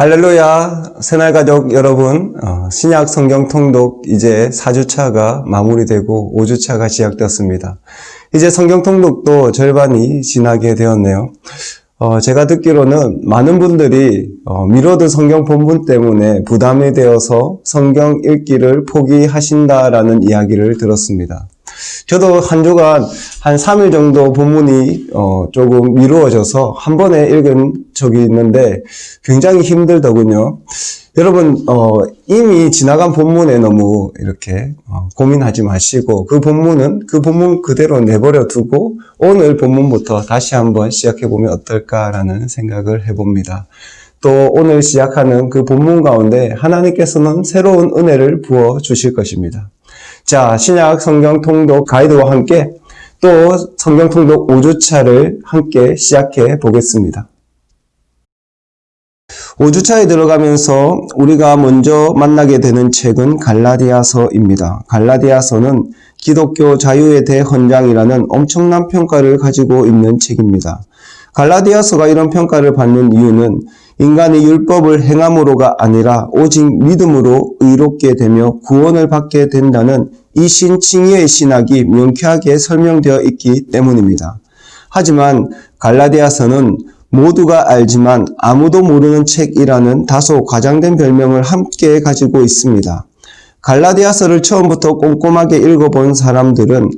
할렐루야, 새날가족 여러분, 어, 신약 성경 통독 이제 4주차가 마무리되고 5주차가 시작되었습니다. 이제 성경 통독도 절반이 지나게 되었네요. 어, 제가 듣기로는 많은 분들이 어, 미로드 성경 본문 때문에 부담이 되어서 성경 읽기를 포기하신다라는 이야기를 들었습니다. 저도 한 주간 한 3일 정도 본문이 어, 조금 미루어져서 한 번에 읽은 적이 있는데 굉장히 힘들더군요. 여러분 어, 이미 지나간 본문에 너무 이렇게 어, 고민하지 마시고 그 본문은 그 본문 그대로 내버려 두고 오늘 본문부터 다시 한번 시작해 보면 어떨까라는 생각을 해봅니다. 또 오늘 시작하는 그 본문 가운데 하나님께서는 새로운 은혜를 부어 주실 것입니다. 자, 신약 성경 통독 가이드와 함께 또 성경 통독 5주차를 함께 시작해 보겠습니다. 5주차에 들어가면서 우리가 먼저 만나게 되는 책은 갈라디아서입니다. 갈라디아서는 기독교 자유의 대헌장이라는 엄청난 평가를 가지고 있는 책입니다. 갈라디아서가 이런 평가를 받는 이유는 인간이 율법을 행함으로가 아니라 오직 믿음으로 의롭게 되며 구원을 받게 된다는 이 신칭의의 신학이 명쾌하게 설명되어 있기 때문입니다. 하지만 갈라디아서는 모두가 알지만 아무도 모르는 책이라는 다소 과장된 별명을 함께 가지고 있습니다. 갈라디아서를 처음부터 꼼꼼하게 읽어본 사람들은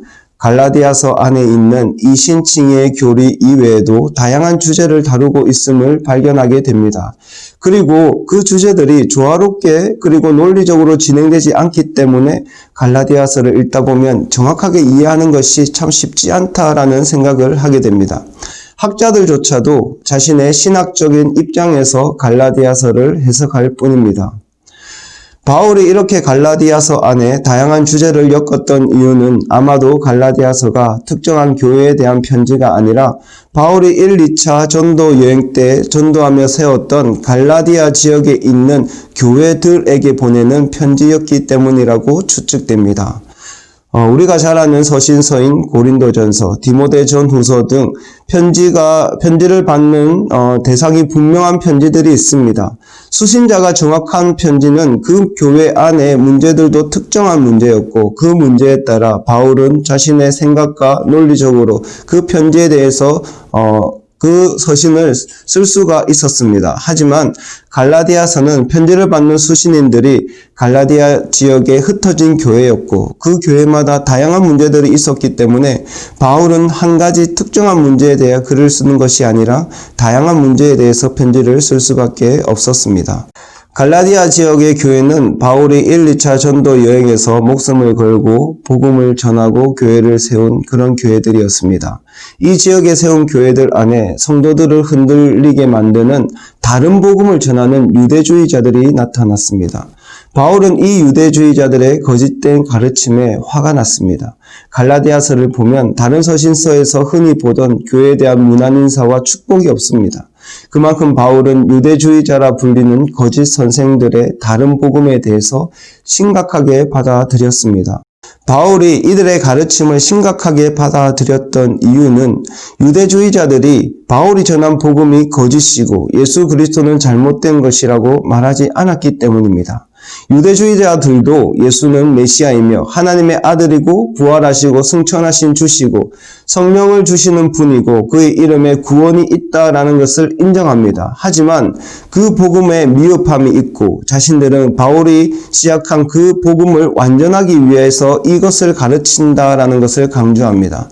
갈라디아서 안에 있는 이 신칭의 교리 이외에도 다양한 주제를 다루고 있음을 발견하게 됩니다. 그리고 그 주제들이 조화롭게 그리고 논리적으로 진행되지 않기 때문에 갈라디아서를 읽다 보면 정확하게 이해하는 것이 참 쉽지 않다라는 생각을 하게 됩니다. 학자들조차도 자신의 신학적인 입장에서 갈라디아서를 해석할 뿐입니다. 바울이 이렇게 갈라디아서 안에 다양한 주제를 엮었던 이유는 아마도 갈라디아서가 특정한 교회에 대한 편지가 아니라 바울이 1, 2차 전도 여행 때 전도하며 세웠던 갈라디아 지역에 있는 교회들에게 보내는 편지였기 때문이라고 추측됩니다. 어, 우리가 잘 아는 서신서인 고린도전서, 디모데전후서 등 편지가 편지를 받는 어, 대상이 분명한 편지들이 있습니다. 수신자가 정확한 편지는 그 교회 안에 문제들도 특정한 문제였고 그 문제에 따라 바울은 자신의 생각과 논리적으로 그 편지에 대해서 어, 그 서신을 쓸 수가 있었습니다. 하지만 갈라디아서는 편지를 받는 수신인들이 갈라디아 지역에 흩어진 교회였고 그 교회마다 다양한 문제들이 있었기 때문에 바울은 한 가지 특정한 문제에 대해 글을 쓰는 것이 아니라 다양한 문제에 대해서 편지를 쓸 수밖에 없었습니다. 갈라디아 지역의 교회는 바울이 1, 2차 전도 여행에서 목숨을 걸고 복음을 전하고 교회를 세운 그런 교회들이었습니다. 이 지역에 세운 교회들 안에 성도들을 흔들리게 만드는 다른 복음을 전하는 유대주의자들이 나타났습니다. 바울은 이 유대주의자들의 거짓된 가르침에 화가 났습니다. 갈라디아서를 보면 다른 서신서에서 흔히 보던 교회에 대한 문안 인사와 축복이 없습니다. 그만큼 바울은 유대주의자라 불리는 거짓 선생들의 다른 복음에 대해서 심각하게 받아들였습니다. 바울이 이들의 가르침을 심각하게 받아들였던 이유는 유대주의자들이 바울이 전한 복음이 거짓이고 예수 그리스도는 잘못된 것이라고 말하지 않았기 때문입니다. 유대주의자들도 예수는 메시아이며 하나님의 아들이고 부활하시고 승천하신 주시고 성령을 주시는 분이고 그의 이름에 구원이 있다라는 것을 인정합니다. 하지만 그 복음에 미흡함이 있고 자신들은 바울이 시작한 그 복음을 완전하기 위해서 이것을 가르친다라는 것을 강조합니다.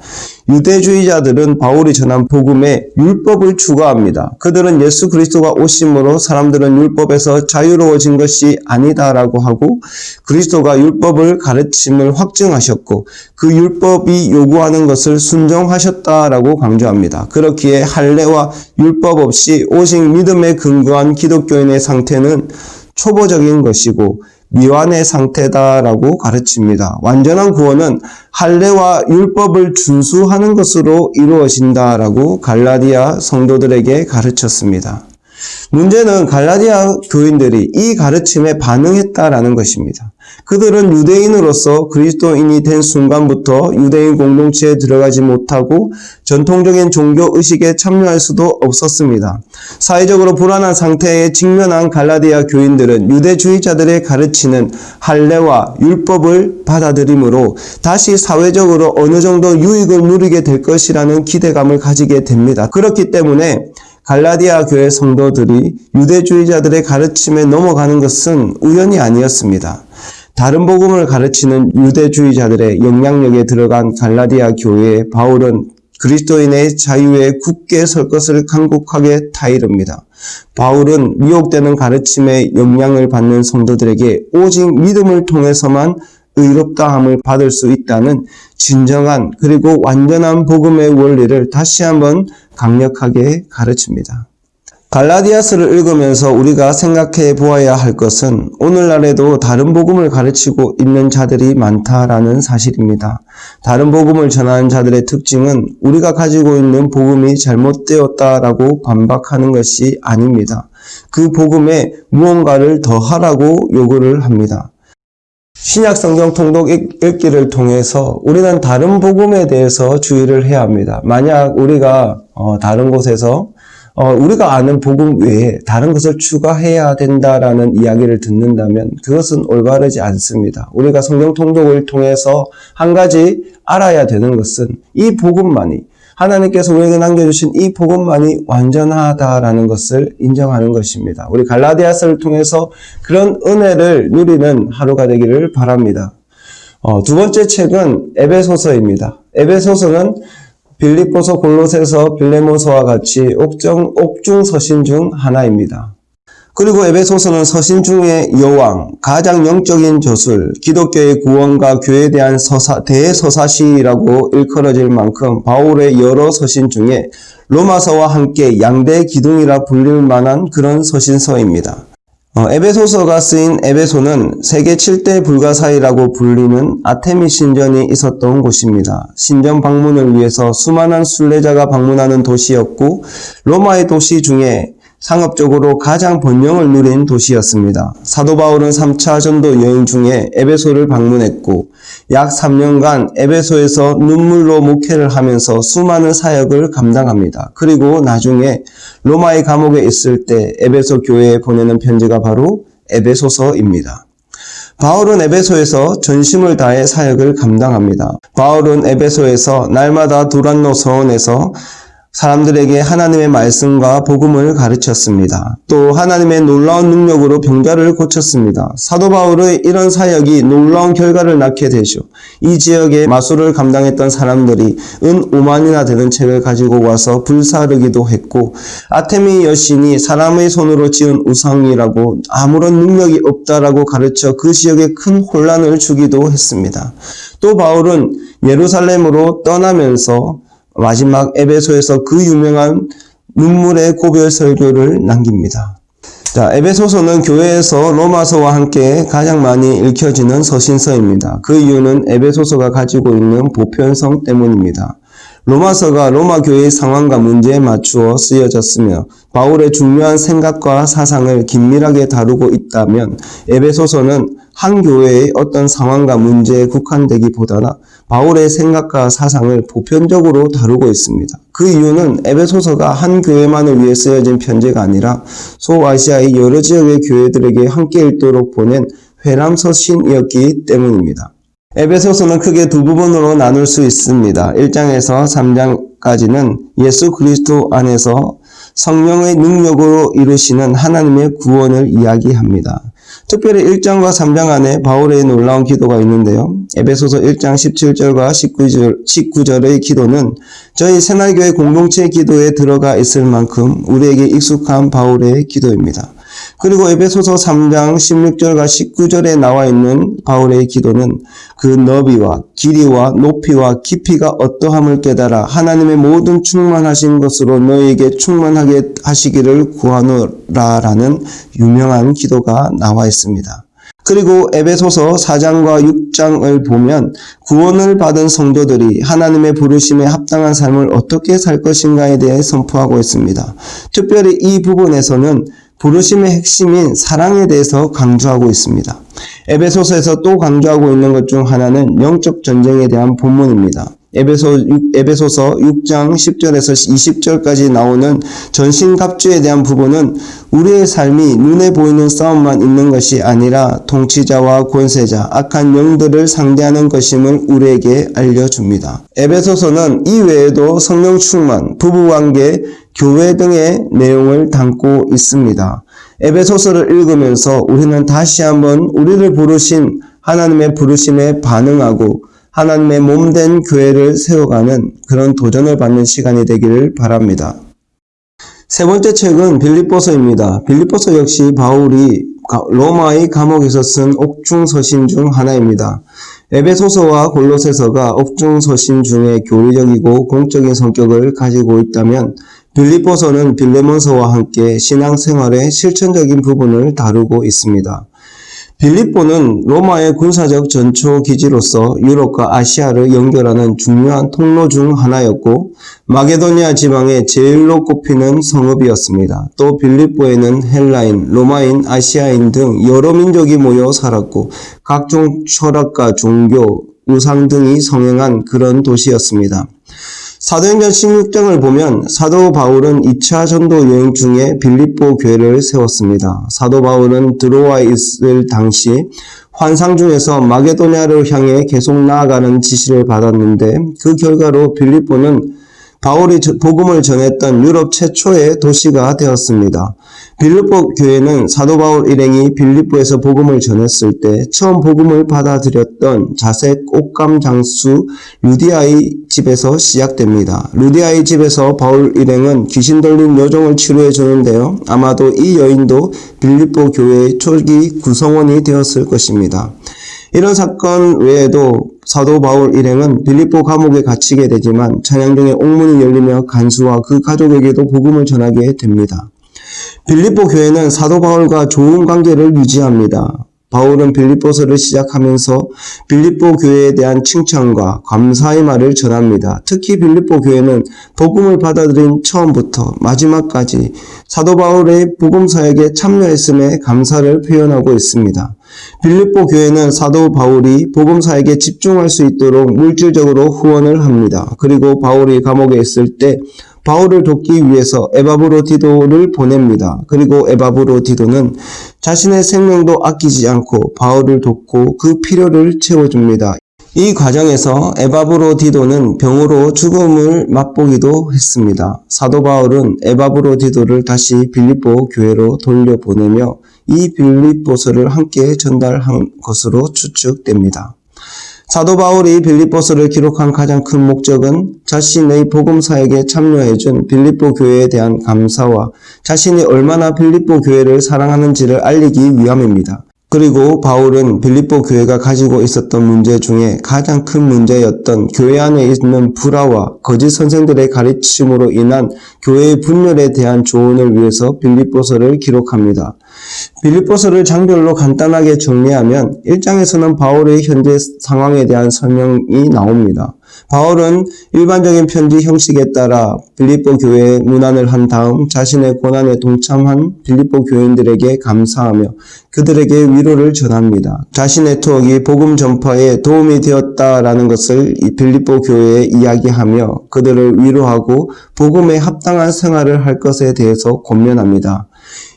유대주의자들은 바울이 전한 복음에 율법을 추가합니다. 그들은 예수 그리스도가 오심으로 사람들은 율법에서 자유로워진 것이 아니다 라고 하고 그리스도가 율법을 가르침을 확증하셨고 그 율법이 요구하는 것을 순종하셨다라고 강조합니다. 그렇기에 할례와 율법 없이 오직 믿음에 근거한 기독교인의 상태는 초보적인 것이고 미완의 상태다라고 가르칩니다. 완전한 구원은 할례와 율법을 준수하는 것으로 이루어진다라고 갈라디아 성도들에게 가르쳤습니다. 문제는 갈라디아 교인들이 이 가르침에 반응했다라는 것입니다. 그들은 유대인으로서 그리스도인이 된 순간부터 유대인 공동체에 들어가지 못하고 전통적인 종교 의식에 참여할 수도 없었습니다. 사회적으로 불안한 상태에 직면한 갈라디아 교인들은 유대주의자들의 가르치는 할례와 율법을 받아들이므로 다시 사회적으로 어느 정도 유익을 누리게 될 것이라는 기대감을 가지게 됩니다. 그렇기 때문에 갈라디아 교회 성도들이 유대주의자들의 가르침에 넘어가는 것은 우연이 아니었습니다. 다른 복음을 가르치는 유대주의자들의 영향력에 들어간 갈라디아 교회에 바울은 그리스도인의 자유에 굳게 설 것을 간곡하게 타이릅니다. 바울은 미혹되는 가르침에 영향을 받는 성도들에게 오직 믿음을 통해서만 의롭다함을 받을 수 있다는 진정한 그리고 완전한 복음의 원리를 다시 한번 강력하게 가르칩니다. 갈라디아스를 읽으면서 우리가 생각해 보아야 할 것은 오늘날에도 다른 복음을 가르치고 있는 자들이 많다라는 사실입니다. 다른 복음을 전하는 자들의 특징은 우리가 가지고 있는 복음이 잘못되었다라고 반박하는 것이 아닙니다. 그 복음에 무언가를 더하라고 요구를 합니다. 신약 성경 통독 읽- 읽기를 통해서 우리는 다른 복음에 대해서 주의를 해야 합니다. 만약 우리가 어, 다른 곳에서 어, 우리가 아는 복음 외에 다른 것을 추가해야 된다라는 이야기를 듣는다면 그것은 올바르지 않습니다. 우리가 성경 통독을 통해서 한 가지 알아야 되는 것은 이 복음만이 하나님께서 우리에게 남겨주신 이 복음만이 완전하다라는 것을 인정하는 것입니다. 우리 갈라디아서를 통해서 그런 은혜를 누리는 하루가 되기를 바랍니다. 어, 두 번째 책은 에베소서입니다. 에베소서는 빌립보서, 골로새서, 빌레몬서와 같이 옥정, 옥중 서신 중 하나입니다. 그리고 에베소서는 서신 중의 여왕, 가장 영적인 저술, 기독교의 구원과 교회에 대한 서사, 대서사시라고 일컬어질 만큼 바울의 여러 서신 중에 로마서와 함께 양대 기둥이라 불릴 만한 그런 서신서입니다. 어, 에베소서가 쓰인 에베소는 세계 7대 불가사의라고 불리는 아테미 신전이 있었던 곳입니다. 신전 방문을 위해서 수많은 순례자가 방문하는 도시였고 로마의 도시 중에 상업적으로 가장 번영을 누린 도시였습니다. 사도 바울은 3차 전도 여행 중에 에베소를 방문했고 약 3년간 에베소에서 눈물로 목회를 하면서 수많은 사역을 감당합니다. 그리고 나중에 로마의 감옥에 있을 때 에베소 교회에 보내는 편지가 바로 에베소서입니다. 바울은 에베소에서 전심을 다해 사역을 감당합니다. 바울은 에베소에서 날마다 두란노 서원에서 사람들에게 하나님의 말씀과 복음을 가르쳤습니다. 또 하나님의 놀라운 능력으로 병자를 고쳤습니다. 사도 바울의 이런 사역이 놀라운 결과를 낳게 되죠. 이 지역에 마술을 감당했던 사람들이 은 5만이나 되는 책을 가지고 와서 불사르기도 했고 아테미 여신이 사람의 손으로 지은 우상이라고 아무런 능력이 없다라고 가르쳐 그 지역에 큰 혼란을 주기도 했습니다. 또 바울은 예루살렘으로 떠나면서 마지막 에베소에서 그 유명한 눈물의 고별 설교를 남깁니다. 자, 에베소서는 교회에서 로마서와 함께 가장 많이 읽혀지는 서신서입니다. 그 이유는 에베소서가 가지고 있는 보편성 때문입니다. 로마서가 로마 교회의 상황과 문제에 맞추어 쓰여졌으며 바울의 중요한 생각과 사상을 긴밀하게 다루고 있다면 에베소서는 한 교회의 어떤 상황과 문제에 국한되기보다나 바울의 생각과 사상을 보편적으로 다루고 있습니다. 그 이유는 에베소서가 한 교회만을 위해 쓰여진 편지가 아니라 소아시아의 여러 지역의 교회들에게 함께 읽도록 보낸 회람서신이었기 때문입니다. 에베소서는 크게 두 부분으로 나눌 수 있습니다. 1장에서 3장까지는 예수 그리스도 안에서 성령의 능력으로 이루시는 하나님의 구원을 이야기합니다. 특별히 1장과 3장 안에 바울의 놀라운 기도가 있는데요. 에베소서 1장 17절과 19절, 19절의 기도는 저희 새날교회 공동체 기도에 들어가 있을 만큼 우리에게 익숙한 바울의 기도입니다. 그리고 에베소서 3장 16절과 19절에 나와 있는 바울의 기도는 그 너비와 길이와 높이와 깊이가 어떠함을 깨달아 하나님의 모든 충만하신 것으로 너희에게 충만하게 하시기를 구하노라라는 유명한 기도가 나와 있습니다. 그리고 에베소서 4장과 6장을 보면 구원을 받은 성도들이 하나님의 부르심에 합당한 삶을 어떻게 살 것인가에 대해 선포하고 있습니다. 특별히 이 부분에서는 부르심의 핵심인 사랑에 대해서 강조하고 있습니다. 에베소서에서 또 강조하고 있는 것 중 하나는 영적 전쟁에 대한 본문입니다. 에베소, 에베소서 6장 10절에서 20절까지 나오는 전신갑주에 대한 부분은 우리의 삶이 눈에 보이는 싸움만 있는 것이 아니라 통치자와 권세자, 악한 영들을 상대하는 것임을 우리에게 알려줍니다. 에베소서는 이 외에도 성령 충만, 부부관계, 교회 등의 내용을 담고 있습니다. 에베소서를 읽으면서 우리는 다시 한번 우리를 부르신 하나님의 부르심에 반응하고 하나님의 몸된 교회를 세워가는 그런 도전을 받는 시간이 되기를 바랍니다. 세 번째 책은 빌립보서입니다. 빌립보서 역시 바울이 로마의 감옥에서 쓴 옥중 서신 중 하나입니다. 에베소서와 골로새서가 옥중 서신 중에 교리적이고 공적인 성격을 가지고 있다면 빌립보서는 빌레몬서와 함께 신앙생활의 실천적인 부분을 다루고 있습니다. 빌립보는 로마의 군사적 전초 기지로서 유럽과 아시아를 연결하는 중요한 통로 중 하나였고 마게도니아 지방의 제일로 꼽히는 성읍이었습니다. 또 빌립보에는 헬라인, 로마인, 아시아인 등 여러 민족이 모여 살았고 각종 철학과 종교, 우상 등이 성행한 그런 도시였습니다. 사도행전 16장을 보면 사도 바울은 2차 전도 여행 중에 빌립보 교회를 세웠습니다. 사도 바울은 드로아에 있을 당시 환상 중에서 마게도냐를 향해 계속 나아가는 지시를 받았는데 그 결과로 빌립보는 바울이 복음을 전했던 유럽 최초의 도시가 되었습니다. 빌립보 교회는 사도 바울 일행이 빌립보에서 복음을 전했을 때 처음 복음을 받아들였던 자색 옷감 장수 루디아의 집에서 시작됩니다. 루디아의 집에서 바울 일행은 귀신 들린 여종을 치료해 주는데요. 아마도 이 여인도 빌립보 교회의 초기 구성원이 되었을 것입니다. 이런 사건 외에도 사도 바울 일행은 빌립보 감옥에 갇히게 되지만 찬양 중에 옥문이 열리며 간수와 그 가족에게도 복음을 전하게 됩니다. 빌립보 교회는 사도 바울과 좋은 관계를 유지합니다. 바울은 빌립보서를 시작하면서 빌립보 교회에 대한 칭찬과 감사의 말을 전합니다. 특히 빌립보 교회는 복음을 받아들인 처음부터 마지막까지 사도 바울의 복음 사역에 참여했음에 감사를 표현하고 있습니다. 빌립보 교회는 사도 바울이 복음 사역에 집중할 수 있도록 물질적으로 후원을 합니다. 그리고 바울이 감옥에 있을 때 바울을 돕기 위해서 에바브로디도를 보냅니다. 그리고 에바브로디도는 자신의 생명도 아끼지 않고 바울을 돕고 그 필요를 채워줍니다. 이 과정에서 에바브로디도는 병으로 죽음을 맛보기도 했습니다. 사도 바울은 에바브로디도를 다시 빌립보 교회로 돌려보내며 이 빌립보서를 함께 전달한 것으로 추측됩니다. 사도 바울이 빌립보서를 기록한 가장 큰 목적은 자신의 복음 사역에 참여해준 빌립보 교회에 대한 감사와 자신이 얼마나 빌립보 교회를 사랑하는지를 알리기 위함입니다. 그리고 바울은 빌립보 교회가 가지고 있었던 문제 중에 가장 큰 문제였던 교회 안에 있는 불화와 거짓 선생들의 가르침으로 인한 교회의 분열에 대한 조언을 위해서 빌립보서를 기록합니다. 빌립보서를 장별로 간단하게 정리하면 1장에서는 바울의 현재 상황에 대한 설명이 나옵니다. 바울은 일반적인 편지 형식에 따라 빌립보 교회에 문안을 한 다음 자신의 고난에 동참한 빌립보 교인들에게 감사하며 그들에게 위로를 전합니다. 자신의 투억이 복음 전파에 도움이 되었다라는 것을 빌립보 교회에 이야기하며 그들을 위로하고 복음에 합당한 생활을 할 것에 대해서 권면합니다.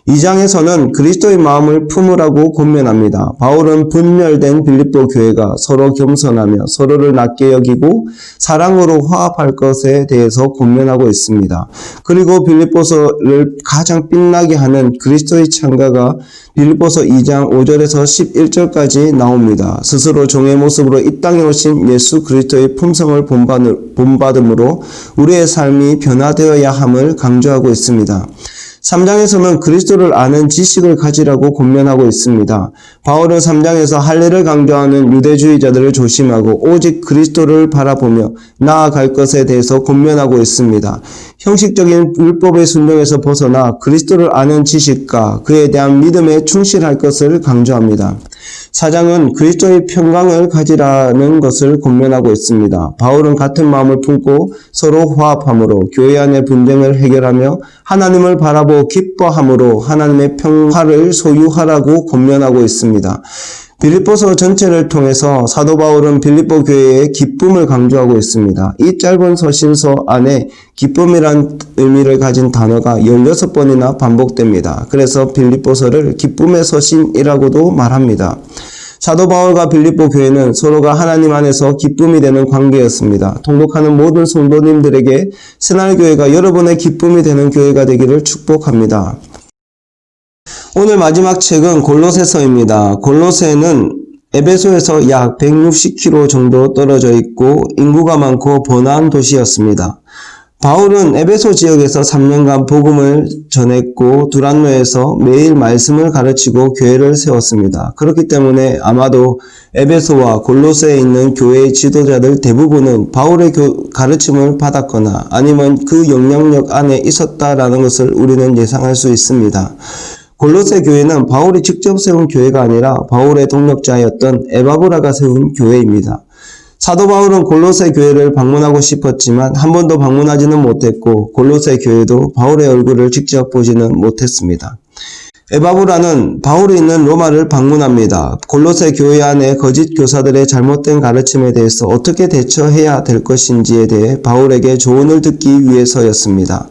2장에서는 그리스도의 마음을 품으라고 권면합니다. 바울은 분열된 빌립보 교회가 서로 겸손하며 서로를 낮게 여기고 사랑으로 화합할 것에 대해서 권면하고 있습니다. 그리고 빌립보서를 가장 빛나게 하는 그리스도의 창가가 빌립보서 2장 5절에서 11절까지 나옵니다. 스스로 종의 모습으로 이 땅에 오신 예수 그리스도의 품성을 본받음으로 우리의 삶이 변화되어야 함을 강조하고 있습니다. 3장에서는 그리스도를 아는 지식을 가지라고 권면하고 있습니다. 바울은 3장에서 할례를 강조하는 유대주의자들을 조심하고 오직 그리스도를 바라보며 나아갈 것에 대해서 권면하고 있습니다. 형식적인 율법의 순종에서 벗어나 그리스도를 아는 지식과 그에 대한 믿음에 충실할 것을 강조합니다. 사장은 그리스도의 평강을 가지라는 것을 권면하고 있습니다. 바울은 같은 마음을 품고 서로 화합함으로 교회 안의 분쟁을 해결하며 하나님을 바라보 기뻐함으로 하나님의 평화를 소유하라고 권면하고 있습니다. 빌립보서 전체를 통해서 사도 바울은 빌립보 교회의 기쁨을 강조하고 있습니다. 이 짧은 서신서 안에 기쁨이란 의미를 가진 단어가 16번이나 반복됩니다. 그래서 빌립보서를 기쁨의 서신이라고도 말합니다. 사도 바울과 빌립보 교회는 서로가 하나님 안에서 기쁨이 되는 관계였습니다. 통독하는 모든 성도님들에게 새날교회가 여러분의 기쁨이 되는 교회가 되기를 축복합니다. 오늘 마지막 책은 골로새서입니다. 골로새는 에베소에서 약 160km 정도 떨어져 있고 인구가 많고 번화한 도시였습니다. 바울은 에베소 지역에서 3년간 복음을 전했고 두란노에서 매일 말씀을 가르치고 교회를 세웠습니다. 그렇기 때문에 아마도 에베소와 골로새에 있는 교회의 지도자들 대부분은 바울의 가르침을 받았거나 아니면 그 영향력 안에 있었다라는 것을 우리는 예상할 수 있습니다. 골로새 교회는 바울이 직접 세운 교회가 아니라 바울의 동력자였던 에바브라가 세운 교회입니다. 사도 바울은 골로새 교회를 방문하고 싶었지만 한 번도 방문하지는 못했고 골로새 교회도 바울의 얼굴을 직접 보지는 못했습니다. 에바브라는 바울이 있는 로마를 방문합니다. 골로새 교회 안에 거짓 교사들의 잘못된 가르침에 대해서 어떻게 대처해야 될 것인지에 대해 바울에게 조언을 듣기 위해서였습니다.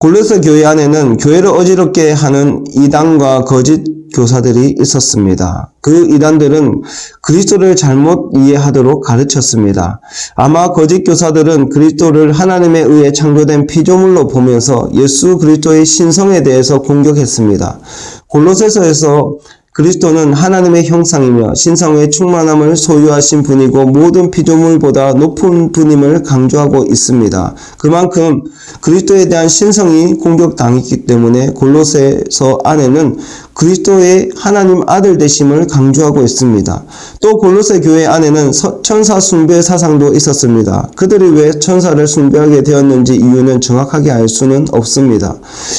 골로새 교회 안에는 교회를 어지럽게 하는 이단과 거짓 교사들이 있었습니다. 그 이단들은 그리스도를 잘못 이해하도록 가르쳤습니다. 아마 거짓 교사들은 그리스도를 하나님에 의해 창조된 피조물로 보면서 예수 그리스도의 신성에 대해서 공격했습니다. 골로새서에서 그리스도는 하나님의 형상이며 신성의 충만함을 소유하신 분이고 모든 피조물보다 높은 분임을 강조하고 있습니다. 그만큼 그리스도에 대한 신성이 공격당했기 때문에 골로새서 안에는 그리스도의 하나님 아들 되심을 강조하고 있습니다. 또 골로새 교회 안에는 천사 숭배 사상도 있었습니다. 그들이 왜 천사를 숭배하게 되었는지 이유는 정확하게 알 수는 없습니다.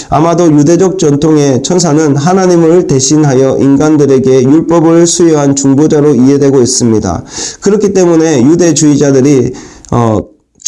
아마도 유대적 전통에 천사는 하나님을 대신하여 인간들에게 율법을 수여한 중보자로 이해되고 있습니다. 그렇기 때문에 유대주의자들이 어,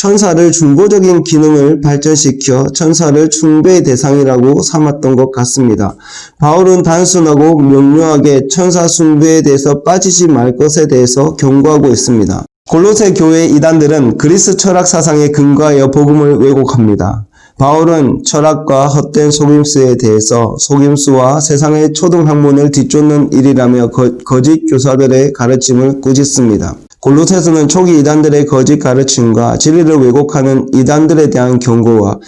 천사를 중보적인 기능을 발전시켜 천사를 숭배의 대상이라고 삼았던 것 같습니다. 바울은 단순하고 명료하게 천사 숭배에 대해서 빠지지 말 것에 대해서 경고하고 있습니다. 골로새 교회 이단들은 그리스 철학 사상에 근거하여 복음을 왜곡합니다. 바울은 철학과 헛된 속임수에 대해서 속임수와 세상의 초등 학문을 뒤쫓는 일이라며 거, 거짓 교사들의 가르침을 꾸짖습니다. 골로새서는 초기 이단들의 거짓 가르침과 진리를 왜곡하는 이단들에 대한 경고와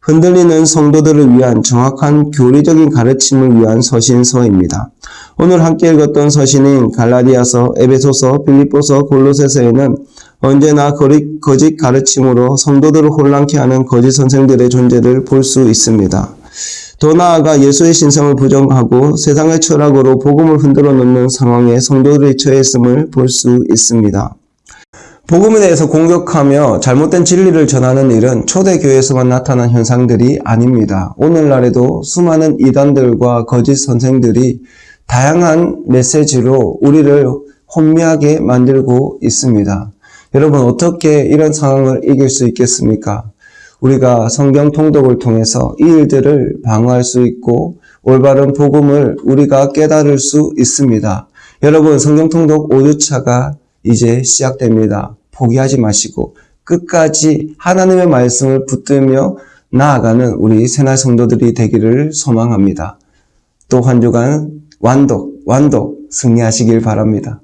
흔들리는 성도들을 위한 정확한 교리적인 가르침을 위한 서신서입니다. 오늘 함께 읽었던 서신인 갈라디아서, 에베소서, 빌립보서, 골로새서에는 언제나 거짓 가르침으로 성도들을 혼란케 하는 거짓 선생들의 존재를 볼 수 있습니다. 더 나아가 예수의 신성을 부정하고 세상의 철학으로 복음을 흔들어 놓는 상황에 성도들이 처했음을 볼 수 있습니다. 복음에 대해서 공격하며 잘못된 진리를 전하는 일은 초대교회에서만 나타난 현상들이 아닙니다. 오늘날에도 수많은 이단들과 거짓 선생들이 다양한 메시지로 우리를 혼미하게 만들고 있습니다. 여러분 어떻게 이런 상황을 이길 수 있겠습니까? 우리가 성경 통독을 통해서 이 일들을 방어할 수 있고 올바른 복음을 우리가 깨달을 수 있습니다. 여러분 성경 통독 5주차가 이제 시작됩니다. 포기하지 마시고 끝까지 하나님의 말씀을 붙들며 나아가는 우리 새날 성도들이 되기를 소망합니다. 또 한 주간 완독, 완독 승리하시길 바랍니다.